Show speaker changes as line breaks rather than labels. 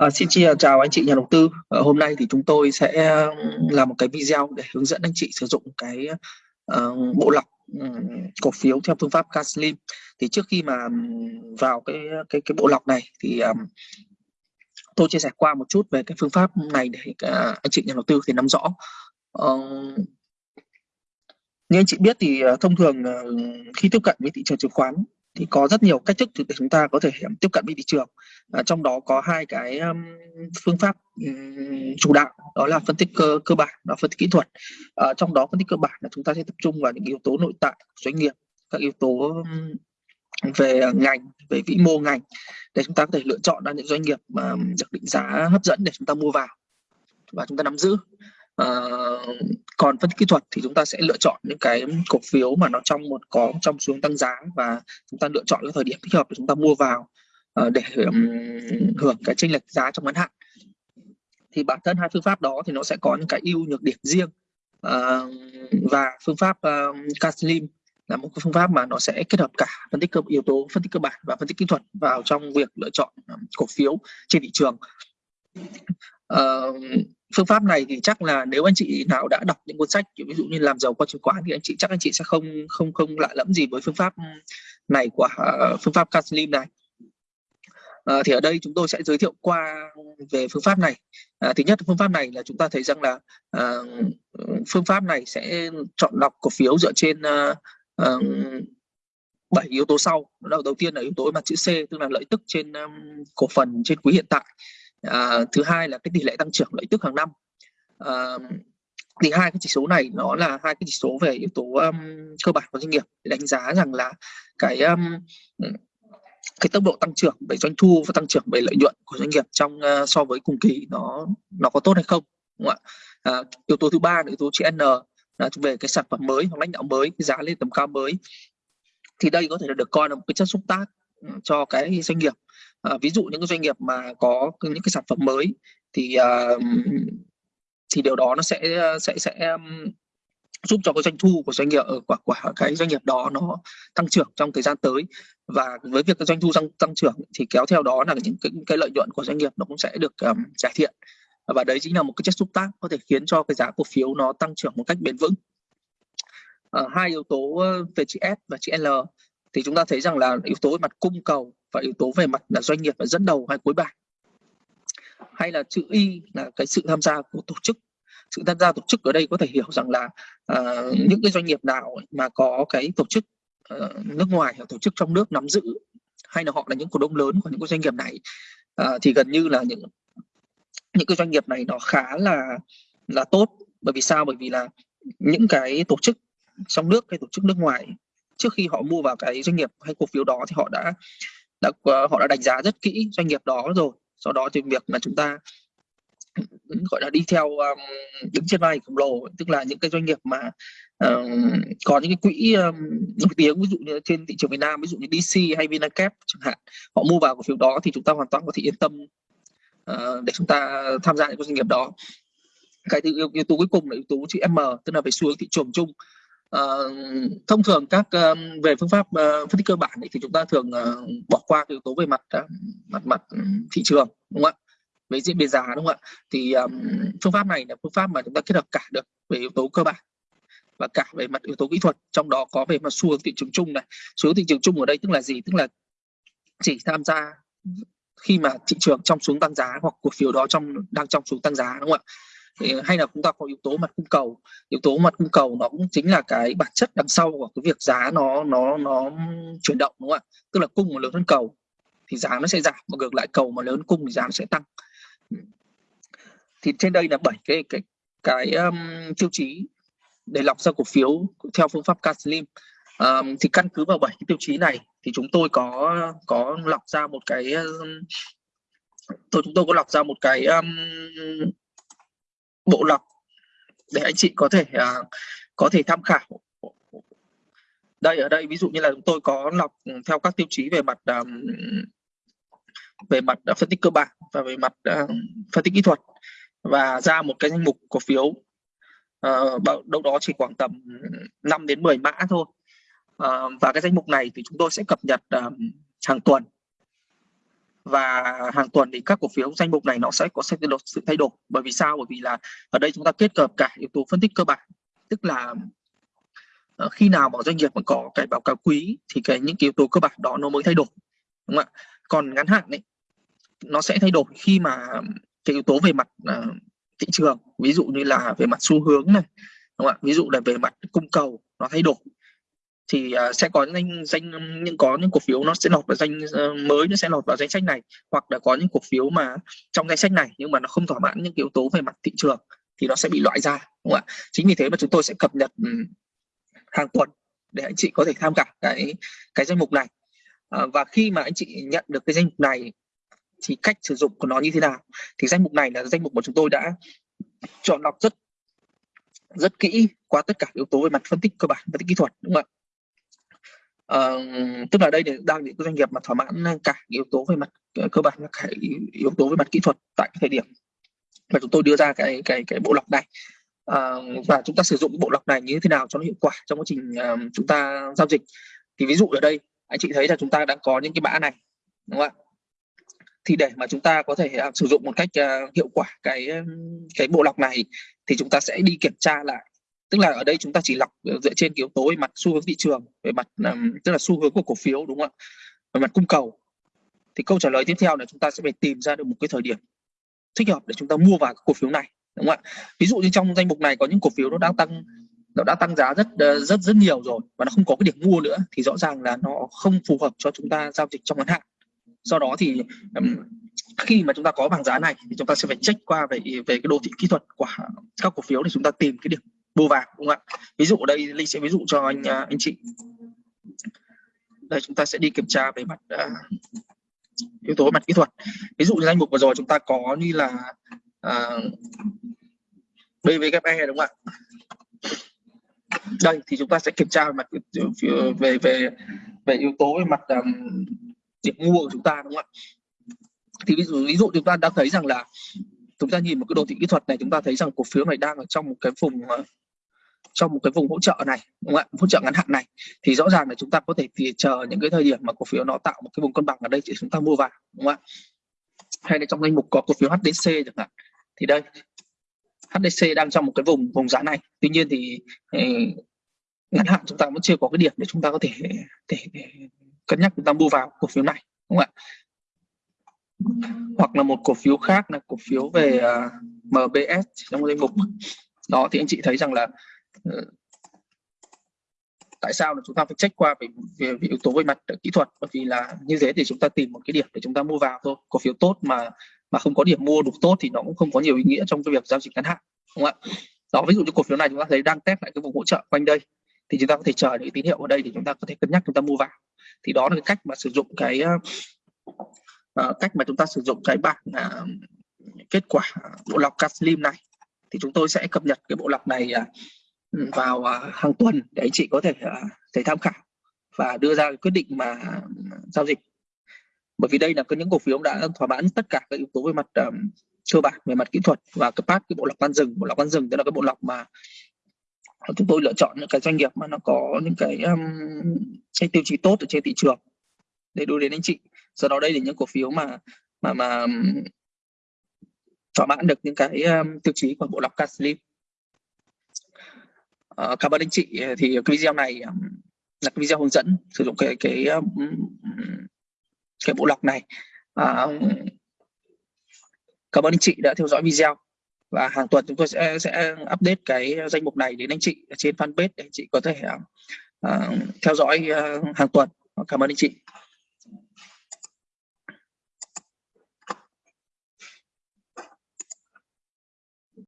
À, xin chào anh chị nhà đầu tư. À, hôm nay thì chúng tôi sẽ làm một cái video để hướng dẫn anh chị sử dụng cái uh, bộ lọc um, cổ phiếu theo phương pháp Caslim. Thì trước khi mà vào cái cái cái bộ lọc này thì um, tôi chia sẻ qua một chút về cái phương pháp này để uh, anh chị nhà đầu tư thì nắm rõ. Uh, như anh chị biết thì uh, thông thường uh, khi tiếp cận với thị trường chứng khoán thì có rất nhiều cách thức để chúng ta có thể tiếp cận với thị trường. À, trong đó có hai cái um, phương pháp um, chủ đạo đó là phân tích cơ cơ bản và phân tích kỹ thuật. À, trong đó phân tích cơ bản là chúng ta sẽ tập trung vào những yếu tố nội tại của doanh nghiệp các yếu tố um, về à, ngành về vĩ mô ngành để chúng ta có thể lựa chọn ra những doanh nghiệp mà được định giá hấp dẫn để chúng ta mua vào và chúng ta nắm giữ. Uh, còn phân tích kỹ thuật thì chúng ta sẽ lựa chọn những cái cổ phiếu mà nó trong một có trong xuống tăng giá và chúng ta lựa chọn cái thời điểm thích hợp để chúng ta mua vào ờ, để hưởng hưởng cái chênh lệch giá trong ngắn hạn. Thì bản thân hai phương pháp đó thì nó sẽ có những cái ưu nhược điểm riêng ờ, và phương pháp ờ, uh, Caslim là một cái phương pháp mà nó sẽ kết hợp cả phân tích cơ yếu tố phân tích cơ bản và phân tích kỹ thuật vào trong việc lựa chọn cổ phiếu trên thị trường uh, phương pháp này thì chắc là nếu anh chị nào đã đọc những cuốn sách ví dụ như làm giàu qua chứng khoán thì anh chị chắc anh chị sẽ không không không lạ lẫm gì với phương pháp này của uh, phương pháp Caslim này. Uh, thì ở đây chúng tôi sẽ giới thiệu qua về phương pháp này. Uh, thứ nhất phương pháp này là chúng ta thấy rằng là uh, phương pháp này sẽ chọn lọc cổ phiếu dựa trên uh, uh, 7 yếu tố sau. Đầu đầu tiên là yếu tố mặt chữ C tức là lợi tức trên um, cổ phần trên quý hiện tại à, thứ hai là cái tỷ lệ tăng trưởng lợi tức hàng năm. À, thì hai cái chỉ số này nó là hai cái chỉ số về yếu tố um, cơ bản của doanh nghiệp để đánh giá rằng là cái um, cái tốc độ tăng trưởng về doanh thu và tăng trưởng về lợi nhuận của doanh nghiệp trong uh, so với cùng kỳ nó nó có tốt hay không đúng không ạ? À, yếu tố thứ ba là yếu tố chữ N là về cái sản phẩm mới hoặc lãnh đạo mới cái giá lên tầm cao mới. Thì đây có thể là được coi là một cái chất xúc tác cho cái doanh nghiệp à, ví dụ những cái doanh nghiệp mà có những cái sản phẩm mới thì à, thì điều đó nó sẽ ờ, sẽ sẽ giúp cho cái doanh thu của doanh nghiệp ở quả quả cái doanh nghiệp đó nó tăng trưởng trong thời gian tới. Và với việc cái doanh thu tăng tăng trưởng thì kéo theo đó là những cái, cái lợi nhuận của doanh nghiệp nó cũng sẽ được um, cải thiện. Và đấy chính là một cái chất xúc tác có thể khiến cho cái giá cổ phiếu nó tăng trưởng một cách bền vững. À, hai yếu tố về chữ S và chữ L thì chúng ta thấy rằng là yếu tố về mặt cung cầu và yếu tố về mặt là doanh nghiệp là dẫn đầu hay cuối bảng. Hay là chữ y là cái sự tham gia của tổ chức. Sự tham gia tổ chức ở đây có thể hiểu rằng là uh, những cái doanh nghiệp nào mà có cái tổ chức uh, nước ngoài hoặc tổ chức trong nước nắm giữ hay là họ là những cổ đông lớn của những cái doanh nghiệp này uh, thì gần như là những những cái doanh nghiệp này nó khá là là tốt. Bởi vì sao? Bởi vì là những cái tổ chức trong nước hay tổ chức nước ngoài trước khi họ mua vào cái doanh nghiệp hay cổ phiếu đó thì họ đã đã ờ, họ đã đánh giá rất kỹ doanh nghiệp đó rồi. Sau đó thì việc mà chúng ta gọi là đi theo um, đứng trên vai khổng lồ tức là những cái doanh nghiệp mà um, có những cái quỹ um, nổi tiếng ví dụ như trên thị trường Việt Nam ví dụ như DC hay Vinacap chẳng hạn họ mua vào cổ phiếu đó thì chúng ta hoàn toàn có thể yên tâm uh, để chúng ta tham gia những cái doanh nghiệp đó. Cái thứ yếu, yếu tố cuối cùng là yếu tố chữ M tức là về xu hướng thị trường chung. Uh, thông thường các uh, về phương pháp uh, phân tích cơ bản ấy, thì chúng ta thường uh, bỏ qua yếu tố về mặt uh, mặt mặt thị trường đúng không ạ? Về diễn biến giá đúng không ạ? Thì um, phương pháp này là phương pháp mà chúng ta kết hợp cả được về yếu tố cơ bản và cả về mặt yếu tố kỹ thuật. Trong đó có về mặt xu hướng thị trường chung này. Xu hướng thị trường chung ở đây tức là gì? Tức là chỉ tham gia khi mà thị trường trong xuống tăng giá hoặc cổ phiếu đó trong đang trong xuống tăng giá đúng không ạ? Hay là chúng ta có yếu tố mặt cung cầu. Yếu tố mặt cung cầu nó cũng chính là cái bản chất đằng sau của cái việc giá nó nó nó chuyển động đúng không ạ? Tức là cung mà lớn hơn cầu thì giá nó sẽ giảm và ngược lại cầu mà lớn cung thì giá nó sẽ tăng. Thì trên đây là bảy cái cái cái um, tiêu chí để lọc ra cổ phiếu theo phương pháp Caslim um, thì căn cứ vào bảy cái tiêu chí này thì chúng tôi có có lọc ra một cái um, tôi chúng tôi có lọc ra một cái um, bộ lọc để anh chị có thể uh, có thể tham khảo. Đây ở đây ví dụ như là chúng tôi có lọc theo các tiêu chí về mặt um, về mặt phân tích cơ bản và về mặt uh, phân tích kỹ thuật và ra một cái danh mục cổ phiếu uh, đâu đó chỉ khoảng tầm 5 đến 10 mã thôi. Uh, và cái danh mục này thì chúng tôi sẽ cập nhật uh, hàng tuần và hàng tuần thì các cổ phiếu danh mục này nó sẽ có sự thay đổi. Bởi vì sao? Bởi vì là ở đây chúng ta kết hợp cả yếu tố phân tích cơ bản. Tức là ờ, khi nào mà doanh nghiệp mà có cái báo cáo quý thì cái những cái yếu tố cơ bản đó nó mới thay đổi đúng không ạ? Còn ngắn hạn ấy nó sẽ thay đổi khi mà cái yếu tố về mặt uh, thị trường ví dụ như là về mặt xu hướng này đúng không ạ? Ví dụ là về mặt cung cầu nó thay đổi thì uh, sẽ có những danh những có những cổ phiếu nó sẽ lọt vào danh uh, mới nó sẽ lọt vào danh sách này hoặc là có những cổ phiếu mà trong danh sách này nhưng mà nó không thỏa mãn những yếu tố về mặt thị trường thì nó sẽ bị loại ra đúng không ạ? Chính vì thế mà chúng tôi sẽ cập nhật um, hàng tuần để anh chị có thể tham khảo cái cái danh mục này. À, và khi mà anh chị nhận được cái danh mục này thì cách sử dụng của nó như thế nào? Thì danh mục này là danh mục mà chúng tôi đã chọn lọc rất rất kỹ qua tất cả yếu tố về mặt phân tích cơ bản phân tích kỹ thuật đúng không ạ? Uh, tức là đây đang những doanh nghiệp mà thỏa mãn cả yếu tố về mặt ờ, cơ bản và cả yếu tố về mặt kỹ thuật tại cái thời điểm mà chúng tôi đưa ra cái cái cái bộ lọc này. Uh, và chúng ta sử dụng bộ lọc này như thế nào cho nó hiệu quả trong quá trình uh, chúng ta giao dịch. Thì ví dụ ở đây anh chị thấy là chúng ta đang có những cái mã này đúng không ạ? Thì để mà chúng ta có thể uh, sử dụng một cách uh, hiệu quả cái cái bộ lọc này thì chúng ta sẽ đi kiểm tra lại tức là ở đây chúng ta chỉ lọc ờ, dựa trên yếu tố về mặt xu hướng thị trường về mặt um, tức là xu hướng của cổ phiếu đúng không ạ? Về mặt cung cầu. Thì câu trả lời tiếp theo là chúng ta sẽ phải tìm ra được một cái thời điểm thích hợp để chúng ta mua vào cổ phiếu này đúng không ạ? Ví dụ như trong danh mục này có những cổ phiếu nó đang tăng nó đã tăng giá rất ờ, rất rất nhiều rồi và nó không có cái điểm mua nữa thì rõ ràng là nó không phù hợp cho chúng ta giao dịch trong ngắn hạn. Do đó thì um, khi mà chúng ta có bảng giá này thì chúng ta sẽ phải check qua về về cái đồ thị kỹ thuật của các cổ phiếu để chúng ta tìm cái điểm mua vào đúng không ạ? Ví dụ ở đây linh sẽ ví dụ cho anh à, anh chị. Đây chúng ta sẽ đi kiểm tra về mặt uh, yếu tố mặt kỹ thuật. Ví dụ như danh mục vừa rồi chúng ta có như là à, uh, BVKE đúng không ạ? Đây thì chúng ta sẽ kiểm tra về mặt về về về yếu tố về mặt um, điểm mua của chúng ta đúng không ạ? Thì ví dụ ví dụ chúng ta đã thấy rằng là chúng ta nhìn một cái đồ thị kỹ thuật này chúng ta thấy rằng cổ phiếu này đang ở trong một cái vùng trong một cái vùng hỗ trợ này đúng không ạ? Hỗ trợ ngắn hạn này. Thì rõ ràng là chúng ta có thể chờ những cái thời điểm mà cổ phiếu nó tạo một cái vùng cân bằng ở đây để chúng ta mua vào đúng không ạ? Hay là trong danh mục có cổ phiếu HDC chẳng hạn. Thì đây HDC đang trong một cái vùng vùng giá này. Tuy nhiên thì ờ, ngắn hạn chúng ta vẫn chưa có cái điểm để chúng ta có thể để, để cân nhắc chúng ta mua vào cổ phiếu này đúng không ạ? Hoặc là một cổ phiếu khác là cổ phiếu về ờ, uh, MBS trong danh mục. Đó thì anh chị thấy rằng là Ừ. tại sao là chúng ta phải check qua về, về, về yếu tố về mặt kỹ thuật? Bởi vì là như thế thì chúng ta tìm một cái điểm để chúng ta mua vào thôi. Cổ phiếu tốt mà mà không có điểm mua đủ tốt thì nó cũng không có nhiều ý nghĩa trong cái việc giao dịch ngắn hạn đúng không ạ? Đó ví dụ như cổ phiếu này chúng ta thấy đang test lại cái vùng hỗ trợ quanh đây thì chúng ta có thể chờ những tín hiệu ở đây thì chúng ta có thể cân nhắc chúng ta mua vào. Thì đó là cái cách mà sử dụng cái uh, cách mà chúng ta sử dụng cái bảng uh, kết quả bộ lọc Caslim này. Thì chúng tôi sẽ cập nhật cái bộ lọc này uh, vào uh, hàng tuần để anh chị có thể uh, thể tham khảo và đưa ra quyết định mà à, giao dịch. Bởi vì đây là có những cổ phiếu đã thỏa mãn tất cả các yếu tố về mặt um, cơ bản về mặt kỹ thuật và cấp phát cái bộ lọc ban rừng. Bộ lọc ban rừng tức là cái bộ lọc mà chúng tôi lựa chọn những cái doanh nghiệp mà nó có những cái um, cái tiêu chí tốt ở trên thị trường để đưa đến anh chị. Do đó đây là những cổ phiếu mà mà mà thỏa mãn được những cái um, tiêu chí của bộ lọc Caslim uh, cảm ơn anh chị. Ờ, thì cái video này um, là cái video hướng dẫn sử dụng cái cái um, cái bộ lọc này. Uh, cảm ơn anh chị đã theo dõi video. Và hàng tuần chúng tôi sẽ sẽ update cái danh mục này đến anh chị trên fanpage để anh chị có thể uh, theo dõi uh, hàng tuần. Cảm ơn anh chị.